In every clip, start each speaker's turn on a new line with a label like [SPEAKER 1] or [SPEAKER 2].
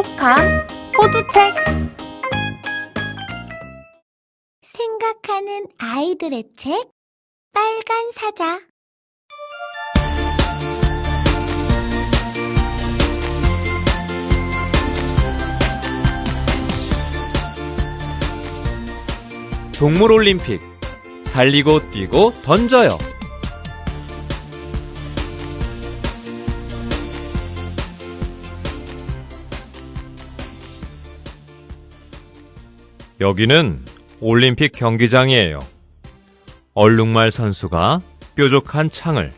[SPEAKER 1] 똑똑한 호두책.
[SPEAKER 2] 생각하는 아이들의 책 빨간 사자.
[SPEAKER 3] 동물올림픽. 달리고 뛰고 던져요. 여기는 올림픽 경기장이에요. 얼룩말 선수가 뾰족한 창을,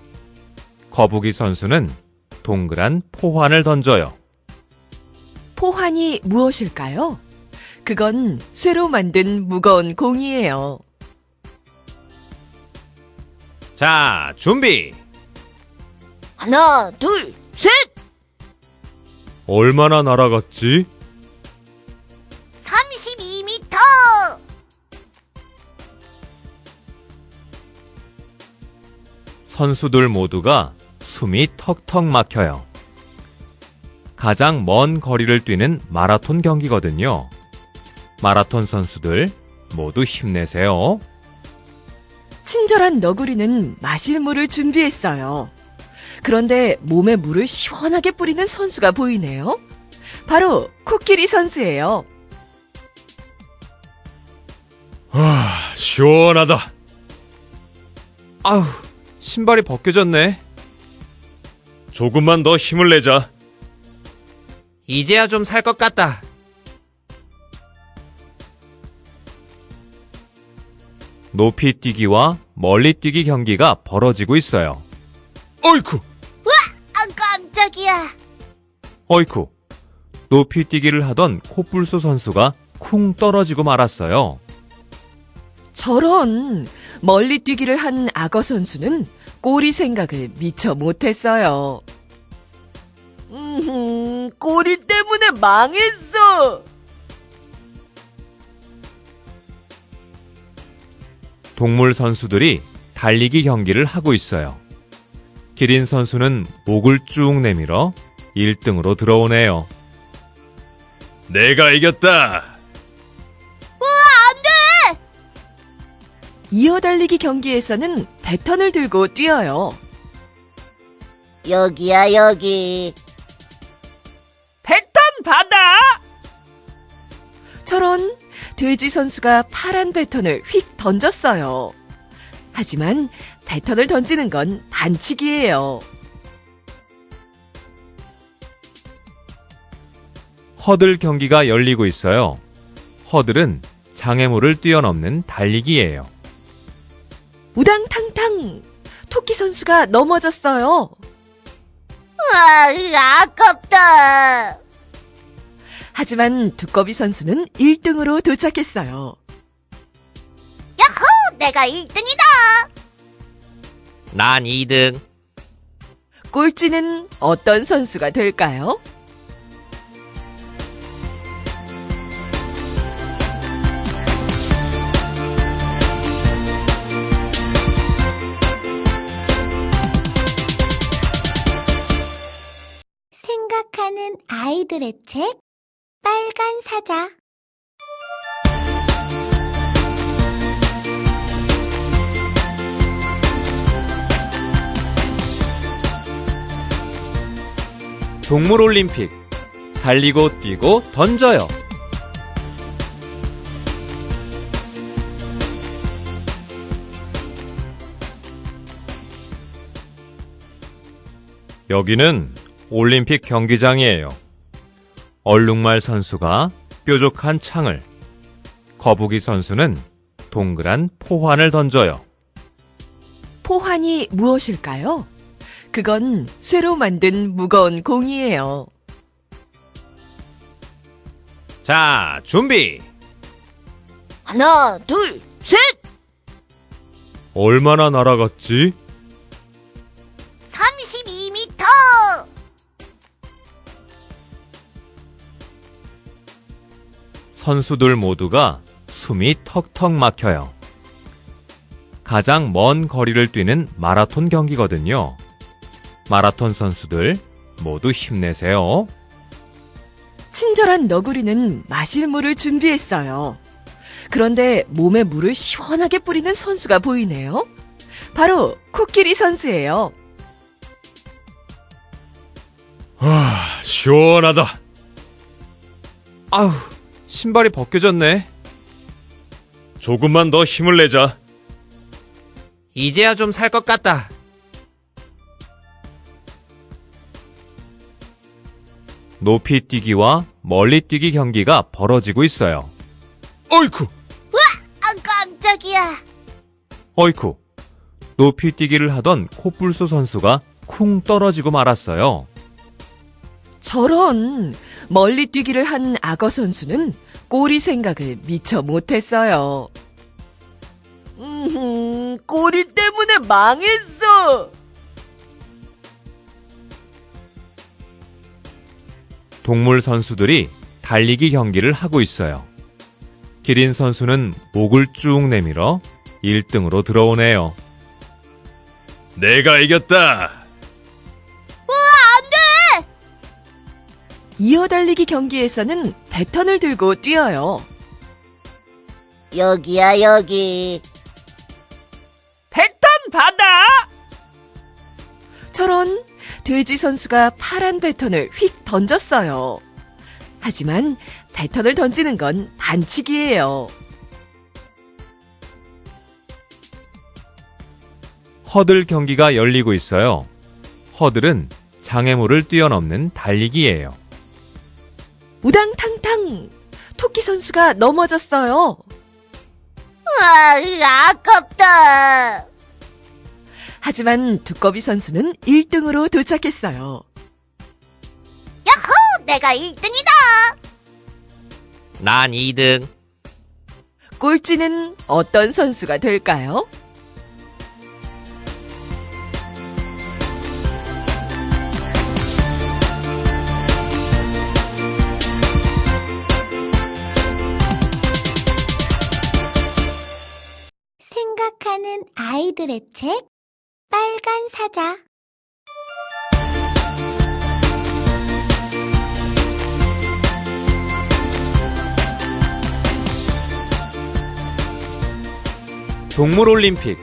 [SPEAKER 3] 거북이 선수는 동그란 포환을 던져요.
[SPEAKER 4] 포환이 무엇일까요? 그건 쇠로 만든 무거운 공이에요.
[SPEAKER 3] 자, 준비!
[SPEAKER 2] 하나 둘 셋!
[SPEAKER 3] 얼마나 날아갔지? 선수들 모두가 숨이 턱턱 막혀요. 가장 먼 거리를 뛰는 마라톤 경기거든요. 마라톤 선수들 모두 힘내세요.
[SPEAKER 4] 친절한 너구리는 마실 물을 준비했어요. 그런데 몸에 물을 시원하게 뿌리는 선수가 보이네요. 바로 코끼리 선수예요.
[SPEAKER 3] 아, 시원하다. 아우, 신발이 벗겨졌네. 조금만 더 힘을 내자.
[SPEAKER 5] 이제야 좀 살 것 같다.
[SPEAKER 3] 높이 뛰기와 멀리 뛰기 경기가 벌어지고 있어요. 어이쿠!
[SPEAKER 2] 아 깜짝이야
[SPEAKER 3] 어이쿠! 높이 뛰기를 하던 코뿔소 선수가 쿵 떨어지고 말았어요.
[SPEAKER 4] 저런 멀리 뛰기를 한 악어 선수는 꼬리 생각을 미처 못했어요. 음, 꼬리 때문에 망했어.
[SPEAKER 3] 동물 선수들이 달리기 경기를 하고 있어요. 기린 선수는 목을 쭉 내밀어 1등으로 들어오네요. 내가 이겼다!
[SPEAKER 4] 이어달리기 경기에서는 배턴을 들고 뛰어요.
[SPEAKER 2] 여기야 여기
[SPEAKER 4] 배턴 받아! 저런 돼지 선수가 파란 배턴을 휙 던졌어요. 하지만 배턴을 던지는 건 반칙이에요.
[SPEAKER 3] 허들 경기가 열리고 있어요. 허들은 장애물을 뛰어넘는 달리기예요.
[SPEAKER 4] 우당탕탕! 토끼 선수가 넘어졌어요.
[SPEAKER 2] 아 아깝다
[SPEAKER 4] 하지만 두꺼비 선수는 1등으로 도착했어요.
[SPEAKER 2] 야호 내가 1등이다
[SPEAKER 5] 난 2등.
[SPEAKER 4] 꼴찌는 어떤 선수가 될까요?
[SPEAKER 2] 아이들의 책 빨간 사자
[SPEAKER 3] 동물 올림픽 달리고 뛰고 던져요. 여기는 올림픽 경기장이에요. 얼룩말 선수가 뾰족한 창을, 거북이 선수는 동그란 포환을 던져요.
[SPEAKER 4] 포환이 무엇일까요? 그건 쇠로 만든 무거운 공이에요.
[SPEAKER 3] 자, 준비!
[SPEAKER 2] 하나 둘 셋!
[SPEAKER 3] 얼마나 날아갔지? 선수들 모두가 숨이 턱턱 막혀요. 가장 먼 거리를 뛰는 마라톤 경기거든요. 마라톤 선수들 모두 힘내세요.
[SPEAKER 4] 친절한 너구리는 마실 물을 준비했어요. 그런데 몸에 물을 시원하게 뿌리는 선수가 보이네요. 바로 코끼리 선수예요.
[SPEAKER 3] 아, 시원하다. 아우, 신발이 벗겨졌네. 조금만 더 힘을 내자.
[SPEAKER 5] 이제야 좀 살 것 같다.
[SPEAKER 3] 높이 뛰기와 멀리 뛰기 경기가 벌어지고 있어요. 어이쿠!
[SPEAKER 2] 아, 깜짝이야.
[SPEAKER 3] 어이쿠! 높이 뛰기를 하던 코뿔소 선수가 쿵 떨어지고 말았어요.
[SPEAKER 4] 저런 멀리 뛰기를 한 악어 선수는 꼬리 생각을 미처 못했어요. 음, 꼬리 때문에 망했어.
[SPEAKER 3] 동물 선수들이 달리기 경기를 하고 있어요. 기린 선수는 목을 쭉 내밀어 1등으로 들어오네요. 내가 이겼다!
[SPEAKER 4] 이어달리기 경기에서는 배턴을 들고 뛰어요.
[SPEAKER 2] 여기야, 여기.
[SPEAKER 4] 배턴 받아! 저런 돼지 선수가 파란 배턴을 휙 던졌어요. 하지만 배턴을 던지는 건 반칙이에요.
[SPEAKER 3] 허들 경기가 열리고 있어요. 허들은 장애물을 뛰어넘는 달리기예요.
[SPEAKER 4] 우당탕탕! 토끼 선수가 넘어졌어요.
[SPEAKER 2] 아, 아깝다.
[SPEAKER 4] 하지만 두꺼비 선수는 1등으로 도착했어요.
[SPEAKER 2] 야호! 내가 1등이다.
[SPEAKER 5] 난 2등.
[SPEAKER 4] 꼴찌는 어떤 선수가 될까요?
[SPEAKER 2] 아이들의 책 빨간 사자
[SPEAKER 3] 동물 올림픽.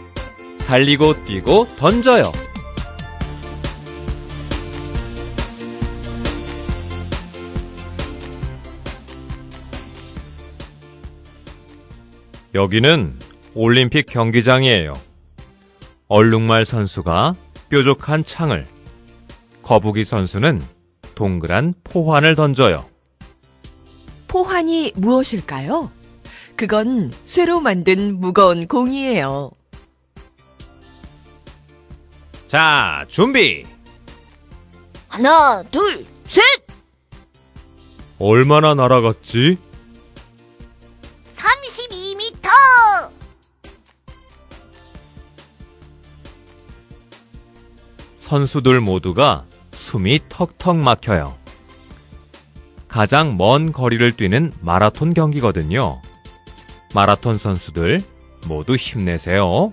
[SPEAKER 3] 달리고 뛰고 던져요. 여기는 올림픽 경기장이에요. 얼룩말 선수가 뾰족한 창을, 거북이 선수는 동그란 포환을 던져요.
[SPEAKER 4] 포환이 무엇일까요? 그건 쇠로 만든 무거운 공이에요.
[SPEAKER 3] 자, 준비!
[SPEAKER 2] 하나 둘 셋
[SPEAKER 3] 얼마나 날아갔지?
[SPEAKER 2] 32m
[SPEAKER 3] 선수들 모두가 숨이 턱턱 막혀요. 가장 먼 거리를 뛰는 마라톤 경기거든요. 마라톤 선수들 모두 힘내세요.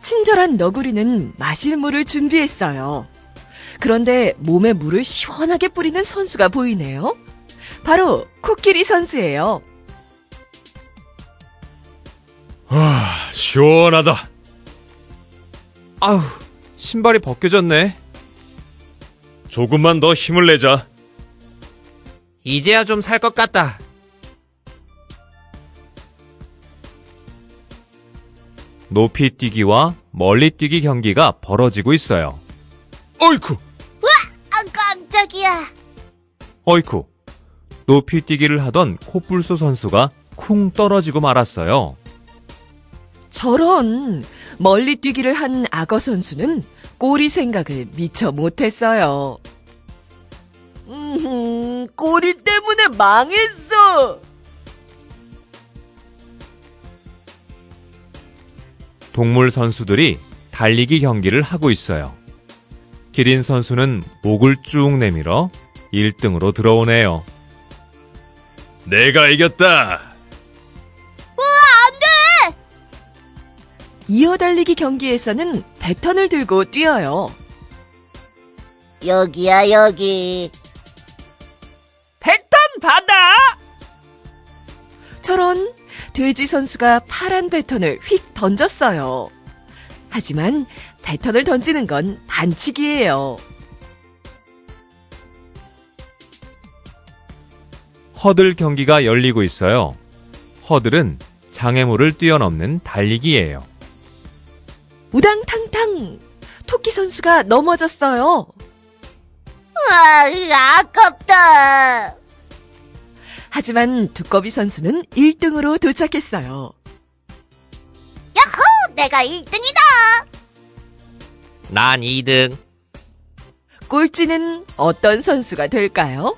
[SPEAKER 4] 친절한 너구리는 마실 물을 준비했어요. 그런데 몸에 물을 시원하게 뿌리는 선수가 보이네요. 바로 코끼리 선수예요.
[SPEAKER 3] 아, 시원하다. 아우, 신발이 벗겨졌네. 조금만 더 힘을 내자.
[SPEAKER 5] 이제야 좀 살 것 같다.
[SPEAKER 3] 높이 뛰기와 멀리 뛰기 경기가 벌어지고 있어요. 어이쿠!
[SPEAKER 2] 아 깜짝이야
[SPEAKER 3] 어이쿠! 높이 뛰기를 하던 코뿔소 선수가 쿵 떨어지고 말았어요.
[SPEAKER 4] 저런 멀리 뛰기를 한 악어 선수는 꼬리 생각을 미처 못했어요. 음, 꼬리 때문에 망했어.
[SPEAKER 3] 동물 선수들이 달리기 경기를 하고 있어요. 기린 선수는 목을 쭉 내밀어 1등으로 들어오네요. 내가 이겼다!
[SPEAKER 4] 이어 달리기 경기에서는 배턴을 들고 뛰어요.
[SPEAKER 2] 여기야 여기. 배턴 받아!
[SPEAKER 4] 저런 돼지 선수가 파란 배턴을 휙 던졌어요. 하지만 배턴을 던지는 건 반칙이에요.
[SPEAKER 3] 허들 경기가 열리고 있어요. 허들은 장애물을 뛰어넘는 달리기예요.
[SPEAKER 4] 우당탕 탕! 토끼 선수가 넘어졌어요.
[SPEAKER 2] 아, 아깝다.
[SPEAKER 4] 하지만 두꺼비 선수는 1등으로 도착했어요.
[SPEAKER 2] 야호! 내가 1등이다.
[SPEAKER 5] 난 2등.
[SPEAKER 4] 꼴찌는 어떤 선수가 될까요?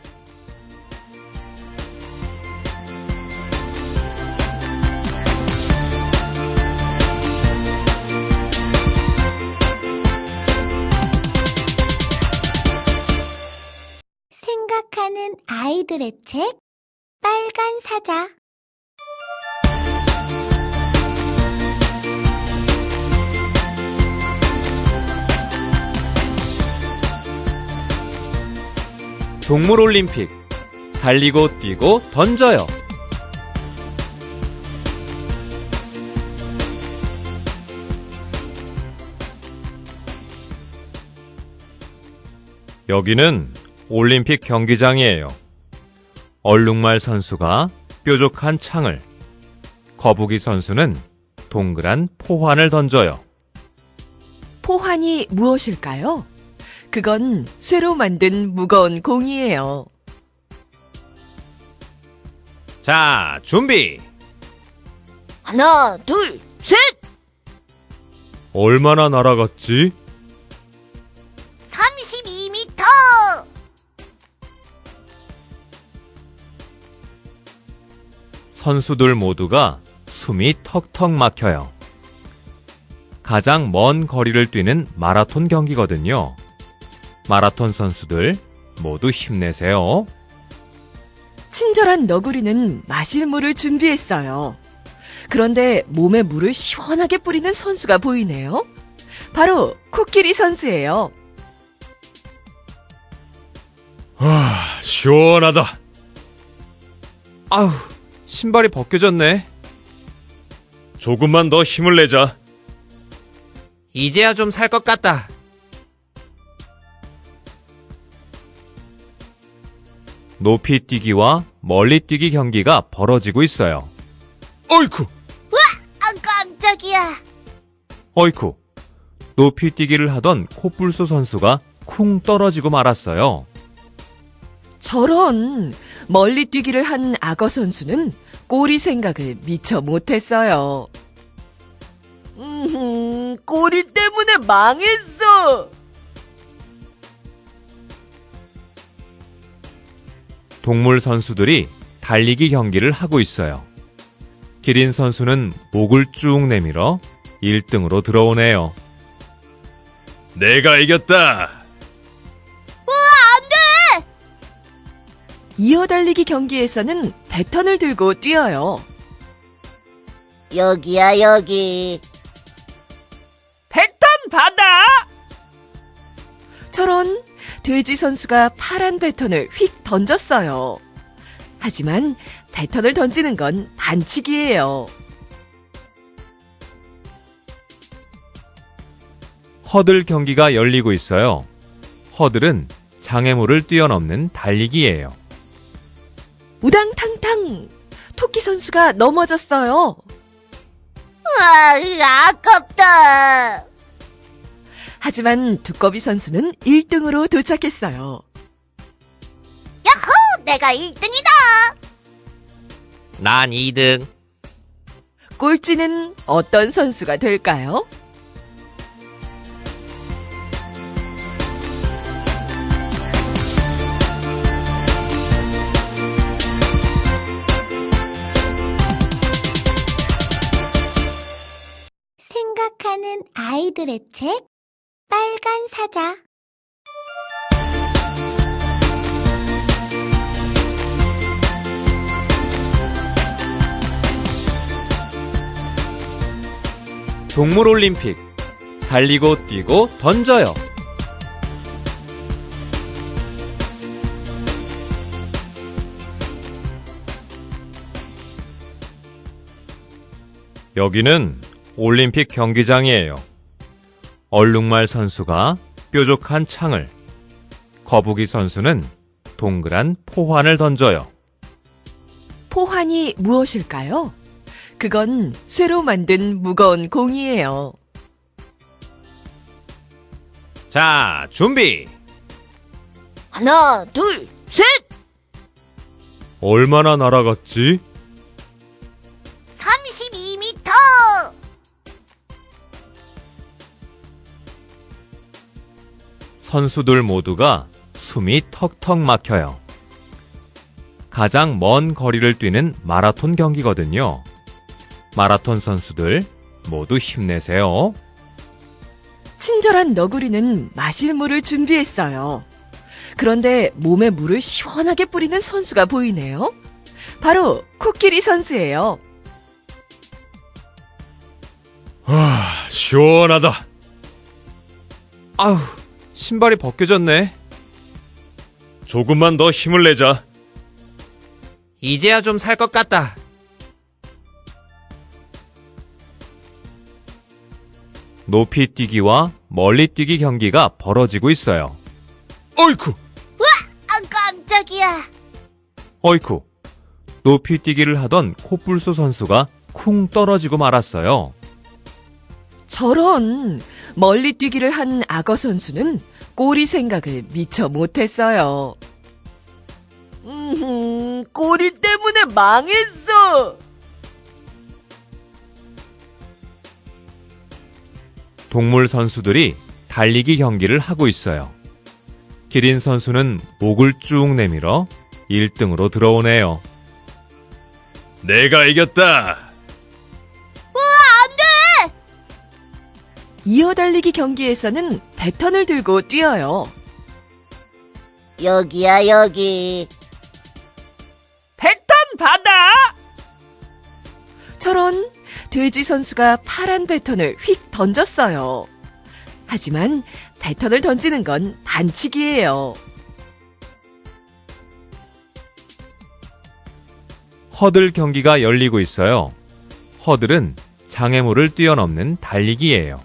[SPEAKER 2] 아이들의 책 빨간 사자
[SPEAKER 3] 동물 올림픽. 달리고 뛰고 던져요. 여기는 올림픽 경기장이에요. 얼룩말 선수가 뾰족한 창을, 거북이 선수는 동그란 포환을 던져요.
[SPEAKER 4] 포환이 무엇일까요? 그건 쇠로 만든 무거운 공이에요.
[SPEAKER 5] 자, 준비.
[SPEAKER 2] 하나 둘 셋!
[SPEAKER 3] 얼마나 날아갔지? 선수들 모두가 숨이 턱턱 막혀요. 가장 먼 거리를 뛰는 마라톤 경기거든요. 마라톤 선수들 모두 힘내세요.
[SPEAKER 4] 친절한 너구리는 마실 물을 준비했어요. 그런데 몸에 물을 시원하게 뿌리는 선수가 보이네요. 바로 코끼리 선수예요.
[SPEAKER 3] 아, 시원하다.
[SPEAKER 5] 아우, 신발이 벗겨졌네.
[SPEAKER 3] 조금만 더 힘을 내자.
[SPEAKER 5] 이제야 좀 살 것 같다.
[SPEAKER 3] 높이 뛰기와 멀리 뛰기 경기가 벌어지고 있어요. 어이쿠,
[SPEAKER 2] 아 깜짝이야
[SPEAKER 3] 어이쿠. 높이 뛰기를 하던 코뿔소 선수가 쿵 떨어지고 말았어요.
[SPEAKER 4] 저런 멀리 뛰기를 한 악어 선수는 꼬리 생각을 미처 못했어요. 음, 꼬리 때문에 망했어.
[SPEAKER 3] 동물 선수들이 달리기 경기를 하고 있어요. 기린 선수는 목을 쭉 내밀어 1등으로 들어오네요. 내가 이겼다.
[SPEAKER 4] 이어 달리기 경기에서는 배턴을 들고 뛰어요.
[SPEAKER 2] 여기야 여기
[SPEAKER 4] 배턴 받아! 저런 돼지 선수가 파란 배턴을 휙 던졌어요. 하지만 배턴을 던지는 건 반칙이에요.
[SPEAKER 3] 허들 경기가 열리고 있어요. 허들은 장애물을 뛰어넘는 달리기예요.
[SPEAKER 4] 우당탕탕! 토끼 선수가 넘어졌어요.
[SPEAKER 2] 아 아깝다
[SPEAKER 4] 하지만 두꺼비 선수는 1등으로 도착했어요.
[SPEAKER 2] 야호! 내가 1등이다
[SPEAKER 5] 난 2등.
[SPEAKER 4] 꼴찌는 어떤 선수가 될까요?
[SPEAKER 2] 아이들의 책 빨간 사자
[SPEAKER 3] 동물 올림픽. 달리고 뛰고 던져요. 여기는 올림픽 경기장이에요. 얼룩말 선수가 뾰족한 창을, 거북이 선수는 동그란 포환을 던져요.
[SPEAKER 4] 포환이 무엇일까요? 그건 쇠로 만든 무거운 공이에요.
[SPEAKER 3] 자, 준비!
[SPEAKER 2] 하나, 둘, 셋!
[SPEAKER 3] 얼마나 날아갔지? 선수들 모두가 숨이 턱턱 막혀요. 가장 먼 거리를 뛰는 마라톤 경기거든요. 마라톤 선수들 모두 힘내세요.
[SPEAKER 4] 친절한 너구리는 마실 물을 준비했어요. 그런데 몸에 물을 시원하게 뿌리는 선수가 보이네요. 바로 코끼리 선수예요.
[SPEAKER 3] 아, 시원하다. 아우, 신발이 벗겨졌네. 조금만 더 힘을 내자.
[SPEAKER 5] 이제야 좀 살 것 같다.
[SPEAKER 3] 높이 뛰기와 멀리 뛰기 경기가 벌어지고 있어요. 어이쿠!
[SPEAKER 2] 아, 깜짝이야.
[SPEAKER 3] 어이쿠! 높이 뛰기를 하던 코뿔소 선수가 쿵 떨어지고 말았어요.
[SPEAKER 4] 저런 멀리 뛰기를 한 악어 선수는 꼬리 생각을 미처 못했어요. 음, 꼬리 때문에 망했어.
[SPEAKER 3] 동물 선수들이 달리기 경기를 하고 있어요. 기린 선수는 목을 쭉 내밀어 1등으로 들어오네요. 내가 이겼다!
[SPEAKER 4] 이어 달리기 경기에서는 배턴을 들고 뛰어요.
[SPEAKER 2] 여기야, 여기.
[SPEAKER 4] 배턴 받아! 저런 돼지 선수가 파란 배턴을 휙 던졌어요. 하지만 배턴을 던지는 건 반칙이에요.
[SPEAKER 3] 허들 경기가 열리고 있어요. 허들은 장애물을 뛰어넘는 달리기예요.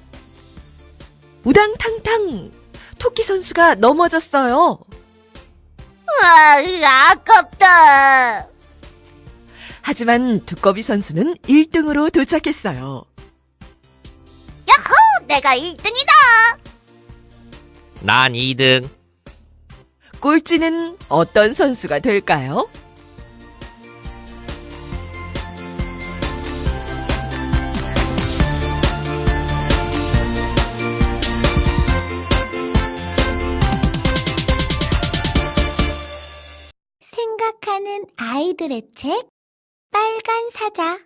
[SPEAKER 4] 우당탕탕! 토끼 선수가 넘어졌어요.
[SPEAKER 2] 아, 아깝다.
[SPEAKER 4] 하지만 두꺼비 선수는 1등으로 도착했어요.
[SPEAKER 2] 야호! 내가 1등이다!
[SPEAKER 5] 난 2등.
[SPEAKER 4] 꼴찌는 어떤 선수가 될까요?
[SPEAKER 2] 생각하는 아이들의 책, 빨간 사자.